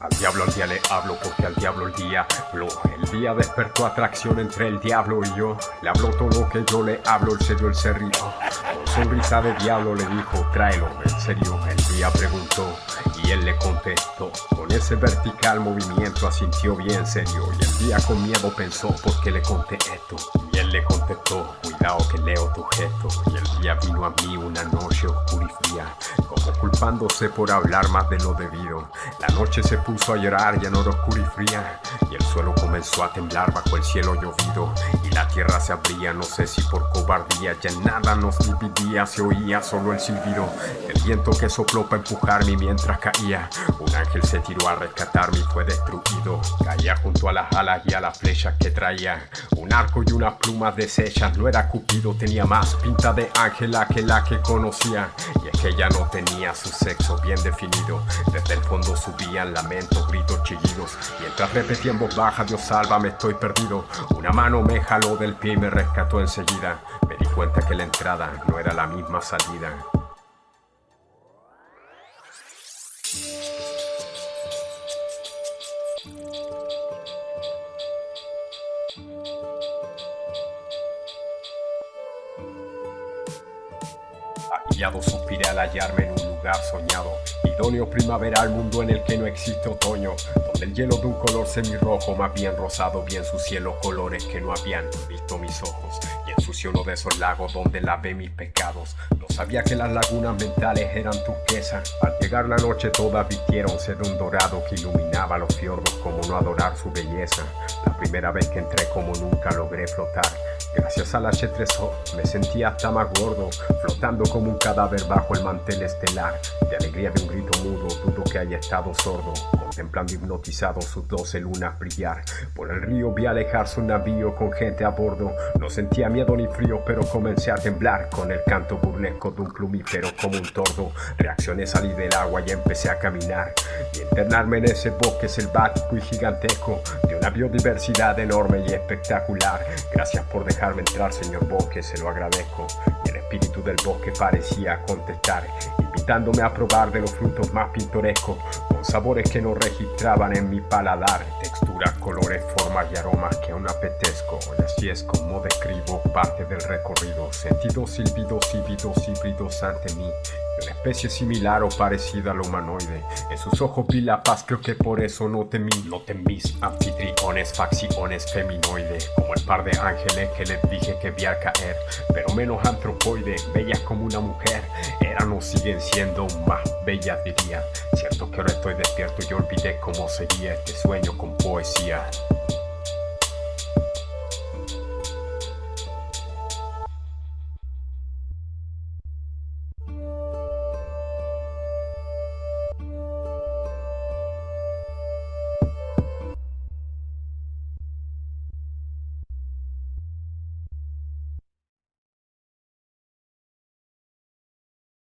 Al diablo al día le hablo porque al diablo el día lo El día despertó atracción entre el diablo y yo. Le habló todo lo que yo le hablo, el serio, el serio Con sonrisa de diablo le dijo, tráelo, en serio El día preguntó y él le contestó. Con ese vertical movimiento asintió bien serio Y el día con miedo pensó, ¿por qué le conté esto? Y él le contestó, que leo tu gesto Y el día vino a mí una noche oscura y fría Como culpándose por hablar más de lo debido. La noche se puso a llorar ya no oscura y fría Y el suelo comenzó a temblar bajo el cielo llovido Y la tierra se abría, no sé si por cobardía Ya nada nos dividía, se oía solo el silbido El viento que sopló para empujarme mientras caía. Un ángel se tiró a rescatarme y fue destruido Caía junto a las alas y a las flechas que traía. Un arco y unas plumas deshechas, no era Cupido Tenía más pinta de ángela que la que conocía. Y es que ella no tenía su sexo bien definido. Desde el fondo subían lamentos gritos, chillidos. Mientras repetía en voz baja, Dios me estoy perdido Una mano me jaló del pie y me rescató enseguida. Me di cuenta que la entrada no era la misma salida Suspiré al hallarme en un lugar soñado. Idóneo primaveral, mundo en el que no existe otoño Donde el hielo de un color semirrojo, más bien rosado Bien su cielo, colores que no habían visto mis ojos Y ensució uno de esos lagos donde lavé mis pecados. No sabía que las lagunas mentales eran turquesa Al llegar la noche todas vistieronse de un dorado Que iluminaba los fiordos como no adorar su belleza. La primera vez que entré como nunca logré flotar Gracias al H3O me sentía hasta más gordo, flotando como un cadáver bajo el mantel estelar. De alegría de un grito mudo, dudo que haya estado sordo, contemplando hipnotizado sus doce lunas brillar. Por el río vi alejarse un navío con gente a bordo. No sentía miedo ni frío, pero comencé a temblar con el canto burlesco de un plumífero como un tordo. Reaccioné, salí del agua y empecé a caminar y internarme en ese bosque selvático y gigantesco de una biodiversidad enorme y espectacular. Gracias por dejar dejarme entrar, señor bosque, se lo agradezco. Y el espíritu del bosque parecía contestar, invitándome a probar de los frutos más pintorescos, con sabores que no registraban en mi paladar, texturas, colores, formas y aromas que aún apetezco. Y así es como describo parte del recorrido, sentidos, silbidos, híbridos, híbridos ante mí, una especie similar o parecida al humanoide. En sus ojos vi la paz, creo que por eso no temí. No temís anfitriones, facciones feminoides, como el par de ángeles que les dije que vi al caer, pero menos antropoide, bellas como una mujer. Eran o siguen siendo más bellas, diría. Cierto que ahora estoy despierto y olvidé cómo sería este sueño con poesía.